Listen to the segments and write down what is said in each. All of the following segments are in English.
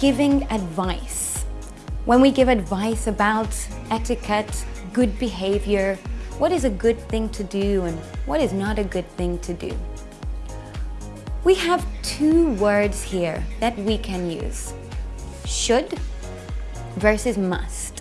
giving advice. When we give advice about etiquette, good behavior, what is a good thing to do and what is not a good thing to do. We have two words here that we can use. Should versus must.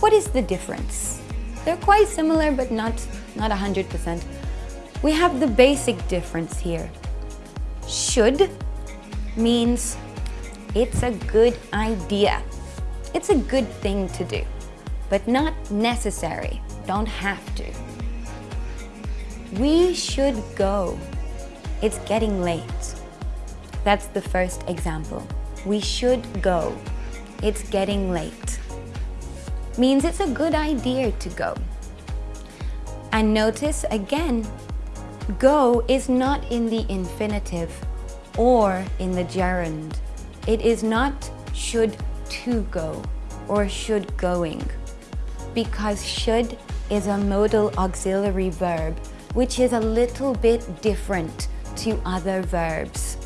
What is the difference? They're quite similar but not, not 100%. We have the basic difference here. Should means it's a good idea. It's a good thing to do, but not necessary. Don't have to. We should go. It's getting late. That's the first example. We should go. It's getting late. Means it's a good idea to go. And notice again, go is not in the infinitive or in the gerund. It is not should to go or should going because should is a modal auxiliary verb which is a little bit different to other verbs.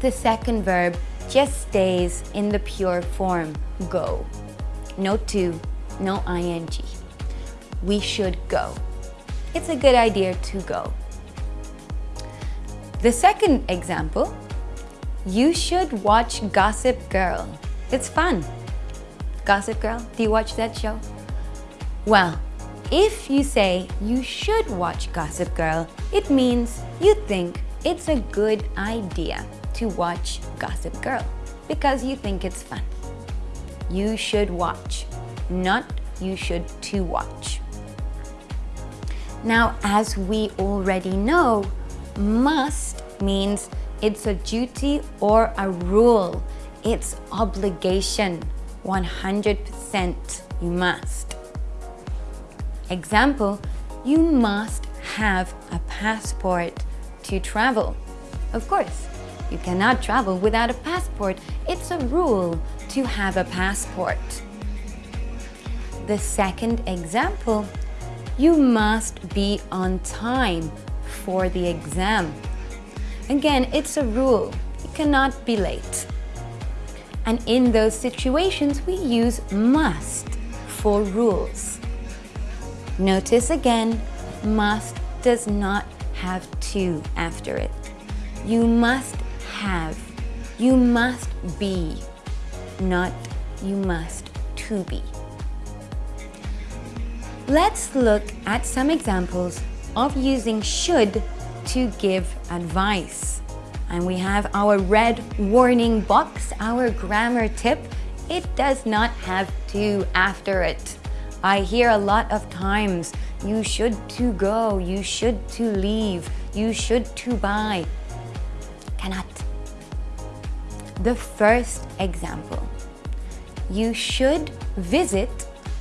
The second verb just stays in the pure form, go. No to, no ing. We should go. It's a good idea to go. The second example, you should watch Gossip Girl. It's fun. Gossip Girl, do you watch that show? Well, if you say you should watch Gossip Girl, it means you think it's a good idea to watch Gossip Girl because you think it's fun. You should watch, not you should to watch. Now, as we already know, must means it's a duty or a rule. It's obligation. 100% you must. Example, you must have a passport to travel. Of course, you cannot travel without a passport. It's a rule to have a passport. The second example, you must be on time for the exam. Again, it's a rule. You cannot be late. And in those situations, we use must for rules. Notice again, must does not have to after it. You must have, you must be, not you must to be. Let's look at some examples of using should to give advice. And we have our red warning box, our grammar tip. It does not have to after it. I hear a lot of times, you should to go, you should to leave, you should to buy. Cannot. The first example, you should visit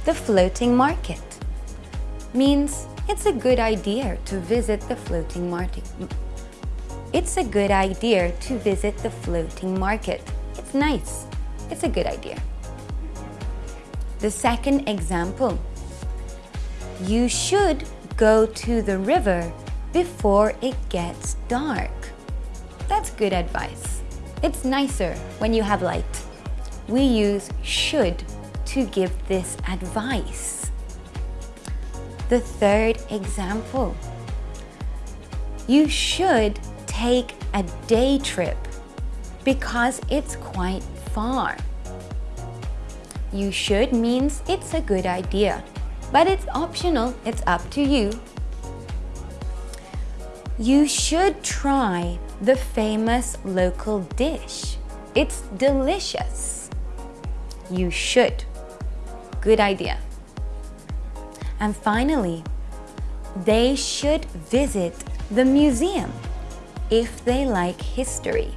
the floating market means it's a good idea to visit the floating market. It's a good idea to visit the floating market. It's nice. It's a good idea. The second example. You should go to the river before it gets dark. That's good advice. It's nicer when you have light. We use should to give this advice. The third example, you should take a day trip because it's quite far. You should means it's a good idea, but it's optional, it's up to you. You should try the famous local dish. It's delicious. You should. Good idea. And finally, they should visit the museum if they like history.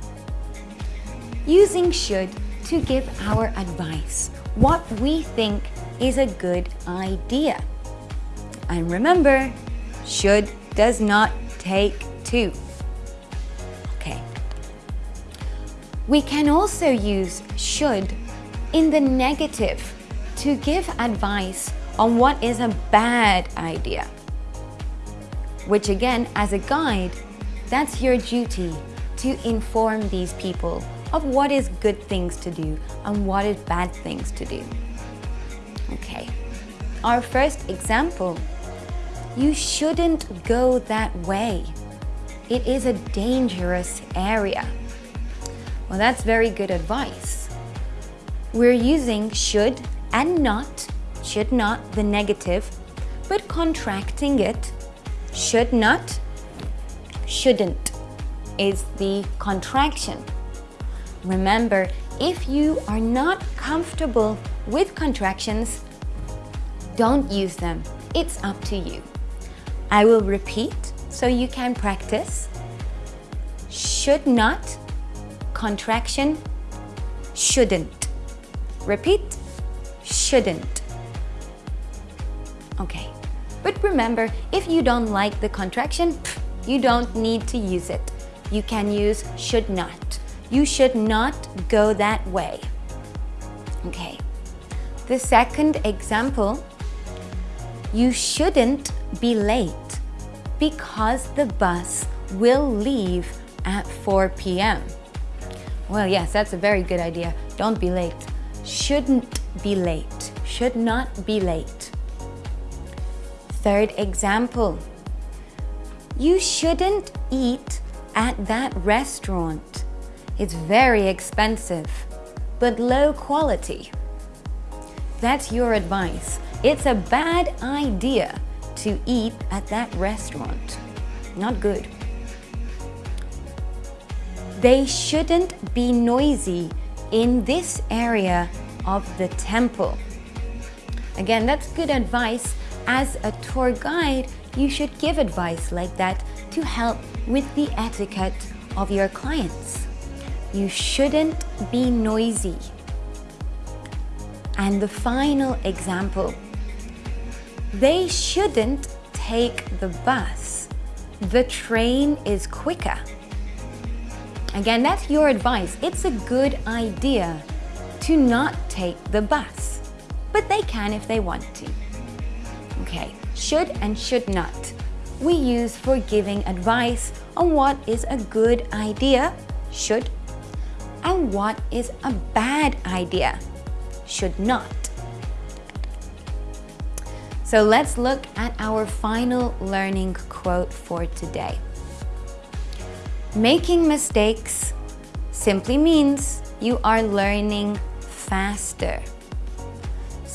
Using should to give our advice, what we think is a good idea. And remember, should does not take to. Okay. We can also use should in the negative to give advice on what is a bad idea. Which again, as a guide, that's your duty to inform these people of what is good things to do and what is bad things to do. Okay, our first example, you shouldn't go that way. It is a dangerous area. Well, that's very good advice. We're using should and not, should not, the negative, but contracting it, should not, shouldn't is the contraction. Remember, if you are not comfortable with contractions, don't use them. It's up to you. I will repeat so you can practice. Should not, contraction, shouldn't. Repeat, shouldn't. Okay, but remember, if you don't like the contraction, you don't need to use it. You can use should not. You should not go that way. Okay. The second example, you shouldn't be late because the bus will leave at 4 p.m. Well, yes, that's a very good idea. Don't be late. Shouldn't be late. Should not be late. Third example. You shouldn't eat at that restaurant. It's very expensive, but low quality. That's your advice. It's a bad idea to eat at that restaurant. Not good. They shouldn't be noisy in this area of the temple. Again, that's good advice. As a tour guide, you should give advice like that to help with the etiquette of your clients. You shouldn't be noisy. And the final example, they shouldn't take the bus. The train is quicker. Again, that's your advice. It's a good idea to not take the bus, but they can if they want to. Okay, should and should not. We use for giving advice on what is a good idea, should, and what is a bad idea, should not. So let's look at our final learning quote for today. Making mistakes simply means you are learning faster.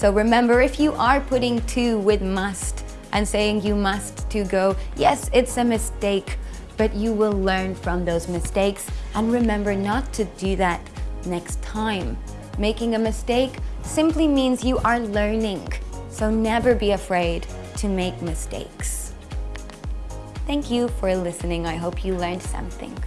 So remember, if you are putting to with must and saying you must to go, yes, it's a mistake, but you will learn from those mistakes and remember not to do that next time. Making a mistake simply means you are learning. So never be afraid to make mistakes. Thank you for listening. I hope you learned something.